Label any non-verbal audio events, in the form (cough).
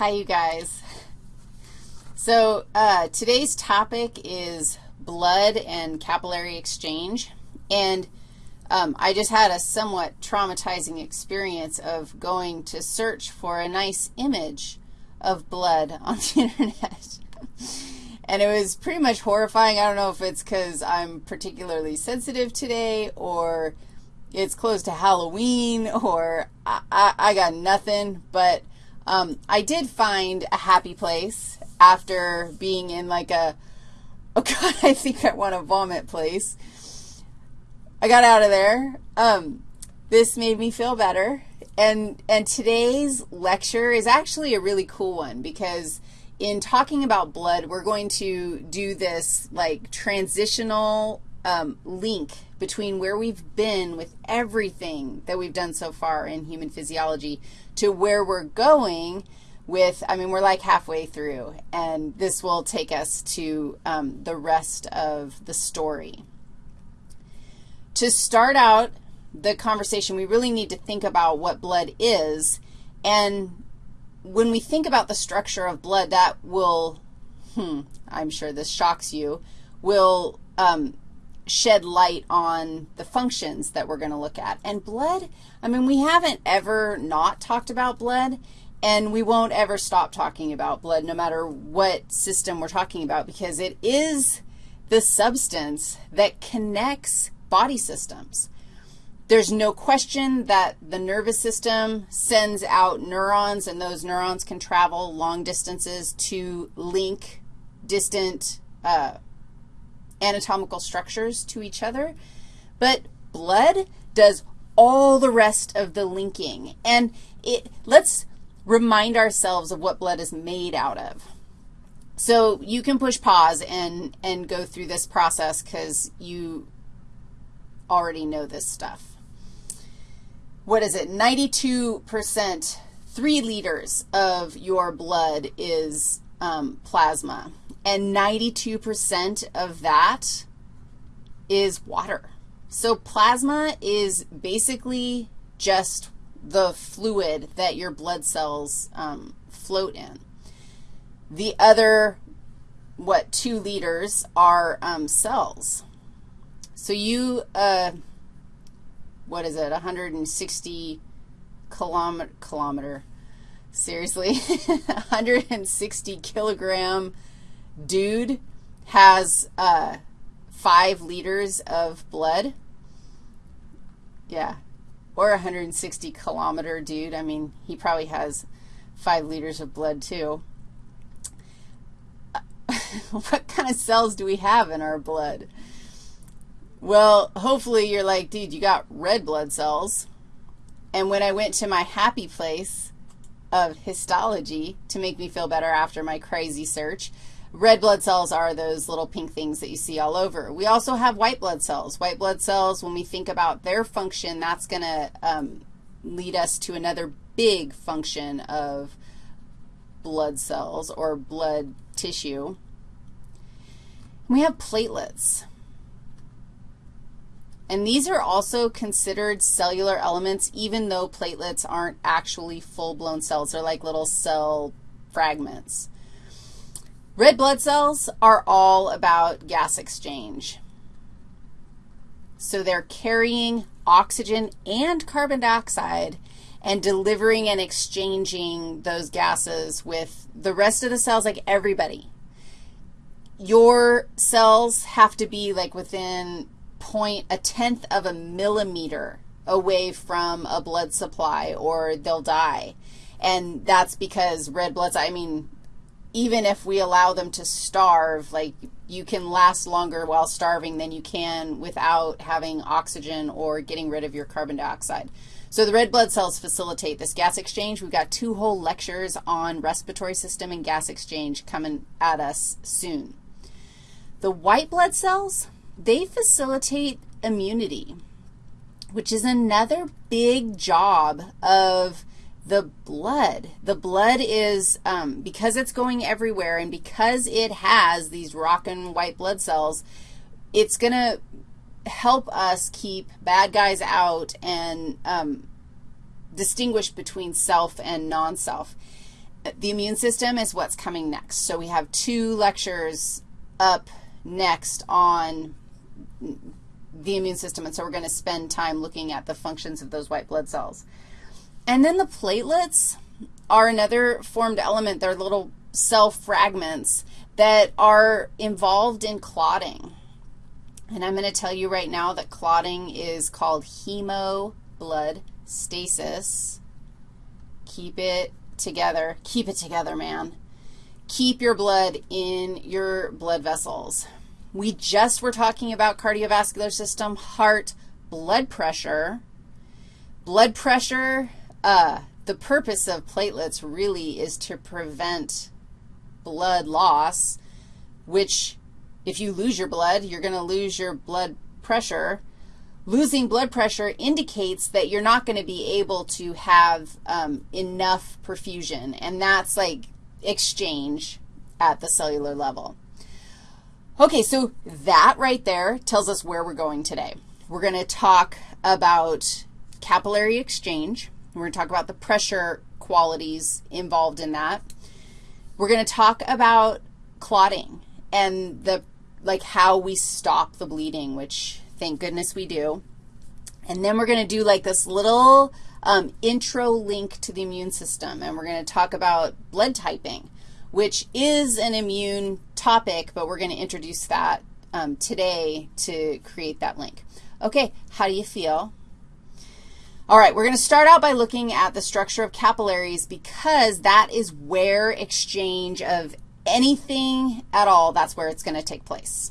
Hi, you guys. So uh, today's topic is blood and capillary exchange. And um, I just had a somewhat traumatizing experience of going to search for a nice image of blood (laughs) on the Internet. and it was pretty much horrifying. I don't know if it's because I'm particularly sensitive today or it's close to Halloween or I, I, I got nothing, but um, I did find a happy place after being in like a, oh (laughs) God, I think I want to vomit place. I got out of there. Um, this made me feel better. And, and today's lecture is actually a really cool one because in talking about blood, we're going to do this like transitional um, link between where we've been with everything that we've done so far in human physiology to where we're going with, I mean, we're like halfway through, and this will take us to um, the rest of the story. To start out the conversation, we really need to think about what blood is, and when we think about the structure of blood, that will, hmm, I'm sure this shocks you, will um, shed light on the functions that we're going to look at. And blood, I mean, we haven't ever not talked about blood, and we won't ever stop talking about blood no matter what system we're talking about because it is the substance that connects body systems. There's no question that the nervous system sends out neurons, and those neurons can travel long distances to link distant uh, anatomical structures to each other, but blood does all the rest of the linking. And it, let's remind ourselves of what blood is made out of. So you can push pause and, and go through this process because you already know this stuff. What is it? 92%, 3 liters of your blood is um, plasma and 92% of that is water. So plasma is basically just the fluid that your blood cells um, float in. The other, what, 2 liters are um, cells. So you, uh, what is it, 160 kilometer, kilometer seriously, (laughs) 160 kilogram dude has uh, 5 liters of blood. Yeah, or 160 kilometer dude. I mean, he probably has 5 liters of blood too. (laughs) what kind of cells do we have in our blood? Well, hopefully you're like, dude, you got red blood cells. And when I went to my happy place of histology to make me feel better after my crazy search, Red blood cells are those little pink things that you see all over. We also have white blood cells. White blood cells, when we think about their function, that's going to um, lead us to another big function of blood cells or blood tissue. We have platelets. And these are also considered cellular elements even though platelets aren't actually full-blown cells. They're like little cell fragments. Red blood cells are all about gas exchange. So they're carrying oxygen and carbon dioxide and delivering and exchanging those gases with the rest of the cells, like everybody. Your cells have to be like within point, a tenth of a millimeter away from a blood supply or they'll die. And that's because red blood, I mean, even if we allow them to starve, like you can last longer while starving than you can without having oxygen or getting rid of your carbon dioxide. So the red blood cells facilitate this gas exchange. We've got two whole lectures on respiratory system and gas exchange coming at us soon. The white blood cells, they facilitate immunity, which is another big job of the blood. The blood is, um, because it's going everywhere and because it has these rockin' white blood cells, it's going to help us keep bad guys out and um, distinguish between self and non-self. the immune system is what's coming next. So we have two lectures up next on the immune system, and so we're going to spend time looking at the functions of those white blood cells. And then the platelets are another formed element. They're little cell fragments that are involved in clotting. And I'm going to tell you right now that clotting is called hemobloodstasis. Keep it together. Keep it together, man. Keep your blood in your blood vessels. We just were talking about cardiovascular system, heart, blood pressure. Blood pressure, uh, the purpose of platelets really is to prevent blood loss, which if you lose your blood, you're going to lose your blood pressure. Losing blood pressure indicates that you're not going to be able to have um, enough perfusion, and that's like exchange at the cellular level. Okay, so that right there tells us where we're going today. We're going to talk about capillary exchange. We're going to talk about the pressure qualities involved in that. We're going to talk about clotting and the, like, how we stop the bleeding, which thank goodness we do. And then we're going to do, like, this little um, intro link to the immune system, and we're going to talk about blood typing, which is an immune topic, but we're going to introduce that um, today to create that link. Okay, how do you feel? All right, we're going to start out by looking at the structure of capillaries because that is where exchange of anything at all, that's where it's going to take place.